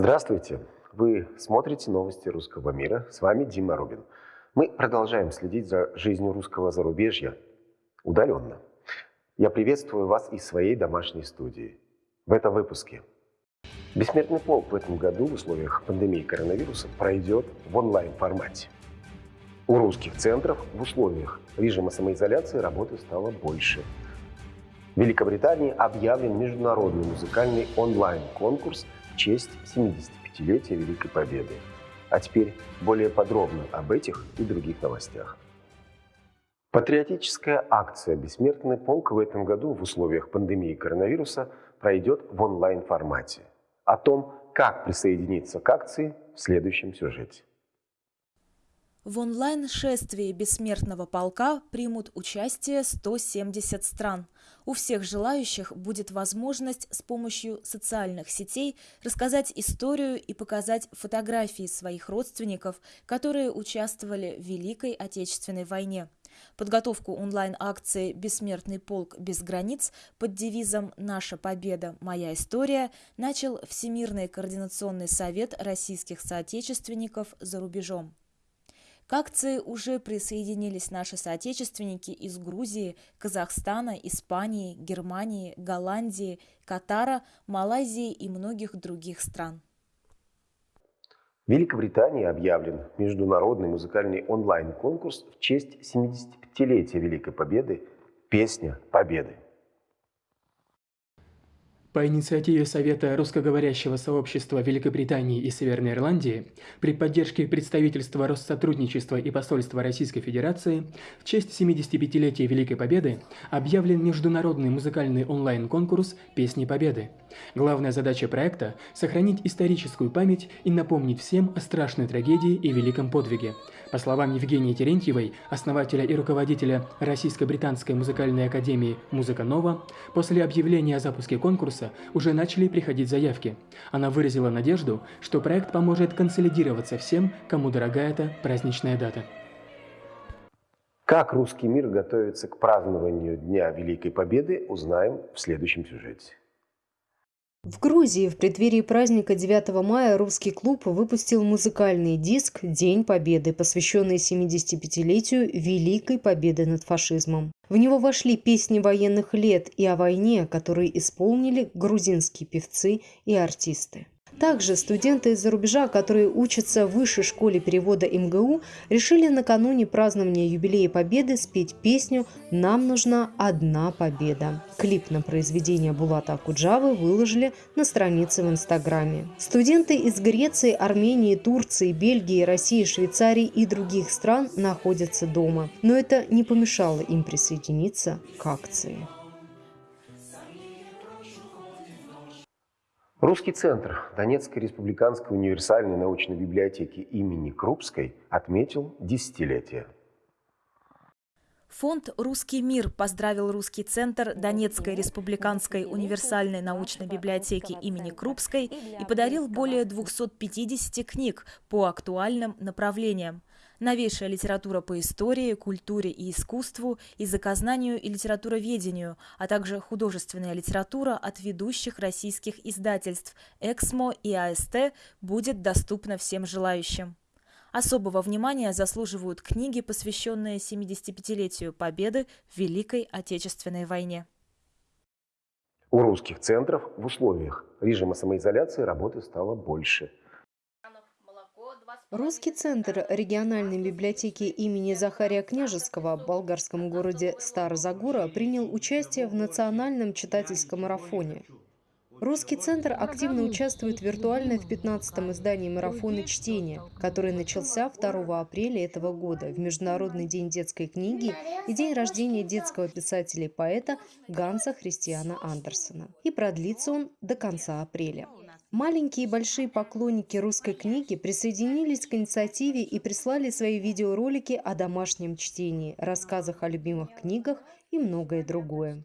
Здравствуйте! Вы смотрите новости русского мира. С вами Дима Рубин. Мы продолжаем следить за жизнью русского зарубежья удаленно. Я приветствую вас из своей домашней студии. В этом выпуске. Бессмертный полк в этом году в условиях пандемии коронавируса пройдет в онлайн-формате. У русских центров в условиях режима самоизоляции работы стало больше. В Великобритании объявлен международный музыкальный онлайн-конкурс честь 75-летия Великой Победы. А теперь более подробно об этих и других новостях. Патриотическая акция «Бессмертный полк» в этом году в условиях пандемии коронавируса пройдет в онлайн-формате. О том, как присоединиться к акции в следующем сюжете. В онлайн-шествии бессмертного полка примут участие 170 стран. У всех желающих будет возможность с помощью социальных сетей рассказать историю и показать фотографии своих родственников, которые участвовали в Великой Отечественной войне. Подготовку онлайн-акции «Бессмертный полк без границ» под девизом «Наша победа. Моя история» начал Всемирный координационный совет российских соотечественников за рубежом. К акции уже присоединились наши соотечественники из Грузии, Казахстана, Испании, Германии, Голландии, Катара, Малайзии и многих других стран. В Великобритании объявлен международный музыкальный онлайн-конкурс в честь 75-летия Великой Победы «Песня Победы». По инициативе Совета русскоговорящего сообщества Великобритании и Северной Ирландии при поддержке представительства Россотрудничества и посольства Российской Федерации в честь 75-летия Великой Победы объявлен международный музыкальный онлайн-конкурс «Песни Победы». Главная задача проекта – сохранить историческую память и напомнить всем о страшной трагедии и великом подвиге. По словам Евгении Терентьевой, основателя и руководителя Российско-британской музыкальной академии «Музыка Нова», после объявления о запуске конкурса уже начали приходить заявки. Она выразила надежду, что проект поможет консолидироваться всем, кому дорога эта праздничная дата. Как русский мир готовится к празднованию Дня Великой Победы, узнаем в следующем сюжете. В Грузии в преддверии праздника 9 мая русский клуб выпустил музыкальный диск «День Победы», посвященный 75-летию Великой Победы над фашизмом. В него вошли песни военных лет и о войне, которые исполнили грузинские певцы и артисты. Также студенты из-за рубежа, которые учатся в высшей школе перевода МГУ, решили накануне празднования юбилея Победы спеть песню «Нам нужна одна победа». Клип на произведение Булата Акуджавы выложили на странице в Инстаграме. Студенты из Греции, Армении, Турции, Бельгии, России, Швейцарии и других стран находятся дома. Но это не помешало им присоединиться к акции. Русский центр Донецкой республиканской универсальной научной библиотеки имени Крупской отметил десятилетие. Фонд «Русский мир» поздравил Русский центр Донецкой республиканской универсальной научной библиотеки имени Крупской и подарил более 250 книг по актуальным направлениям новейшая литература по истории, культуре и искусству, языкознанию и литературоведению, а также художественная литература от ведущих российских издательств «Эксмо» и «АСТ» будет доступна всем желающим. Особого внимания заслуживают книги, посвященные 75-летию Победы в Великой Отечественной войне. У русских центров в условиях режима самоизоляции работы стало больше – Русский центр региональной библиотеки имени Захария Княжеского в болгарском городе Старозагора принял участие в национальном читательском марафоне. Русский центр активно участвует виртуально в 15-м издании марафона чтения, который начался 2 апреля этого года в Международный день детской книги и день рождения детского писателя и поэта Ганса Христиана Андерсона. И продлится он до конца апреля. Маленькие и большие поклонники русской книги присоединились к инициативе и прислали свои видеоролики о домашнем чтении, рассказах о любимых книгах и многое другое.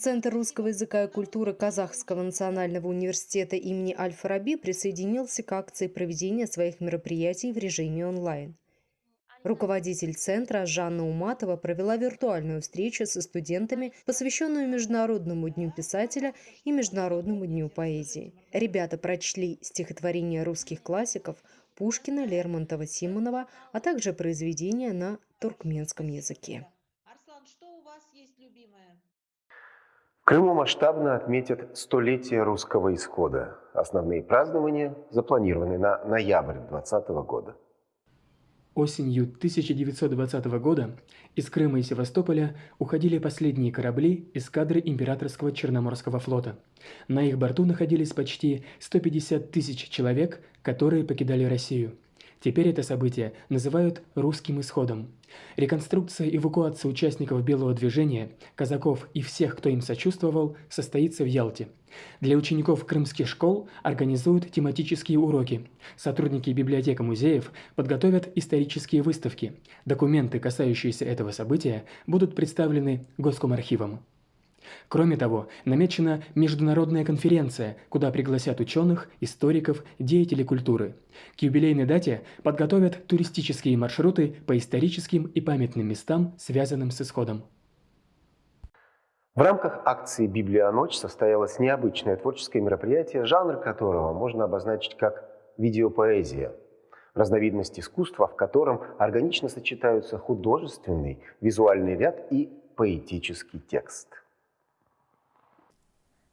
Центр русского языка и культуры Казахского национального университета имени Аль-Фараби присоединился к акции проведения своих мероприятий в режиме онлайн. Руководитель центра Жанна Уматова провела виртуальную встречу со студентами, посвященную Международному дню писателя и Международному дню поэзии. Ребята прочли стихотворения русских классиков Пушкина, Лермонтова, Симонова, а также произведения на туркменском языке. Арслан, что у вас есть любимое? В Крыму масштабно отметят столетие русского исхода. Основные празднования запланированы на ноябрь 2020 года. Осенью 1920 года из Крыма и Севастополя уходили последние корабли эскадры Императорского Черноморского флота. На их борту находились почти 150 тысяч человек, которые покидали Россию. Теперь это событие называют «русским исходом». Реконструкция эвакуации участников Белого движения, казаков и всех, кто им сочувствовал, состоится в Ялте. Для учеников крымских школ организуют тематические уроки. Сотрудники библиотек и музеев подготовят исторические выставки. Документы, касающиеся этого события, будут представлены Госкомархивом. Кроме того, намечена международная конференция, куда пригласят ученых, историков, деятелей культуры. К юбилейной дате подготовят туристические маршруты по историческим и памятным местам, связанным с исходом. В рамках акции «Библия ночь» состоялось необычное творческое мероприятие, жанр которого можно обозначить как видеопоэзия. Разновидность искусства, в котором органично сочетаются художественный, визуальный ряд и поэтический текст –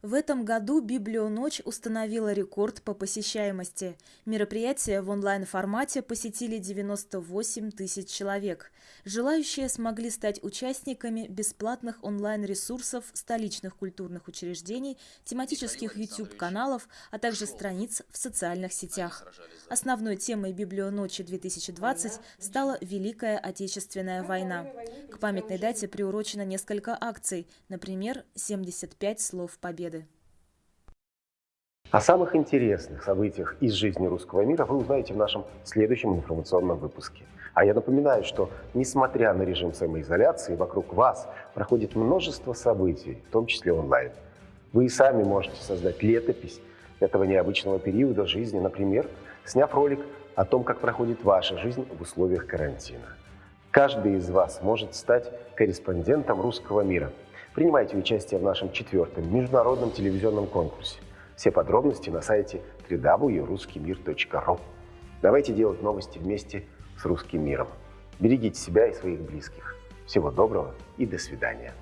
в этом году «Библионочь» установила рекорд по посещаемости. Мероприятие в онлайн-формате посетили 98 тысяч человек. Желающие смогли стать участниками бесплатных онлайн-ресурсов столичных культурных учреждений, тематических YouTube-каналов, а также страниц в социальных сетях. Основной темой «Библионочи-2020» стала Великая Отечественная война. К памятной дате приурочено несколько акций, например, «75 слов победы». О самых интересных событиях из жизни русского мира вы узнаете в нашем следующем информационном выпуске. А я напоминаю, что несмотря на режим самоизоляции, вокруг вас проходит множество событий, в том числе онлайн. Вы и сами можете создать летопись этого необычного периода жизни, например, сняв ролик о том, как проходит ваша жизнь в условиях карантина. Каждый из вас может стать корреспондентом русского мира. Принимайте участие в нашем четвертом международном телевизионном конкурсе – все подробности на сайте www.ruskimir.ru. Давайте делать новости вместе с русским миром. Берегите себя и своих близких. Всего доброго и до свидания.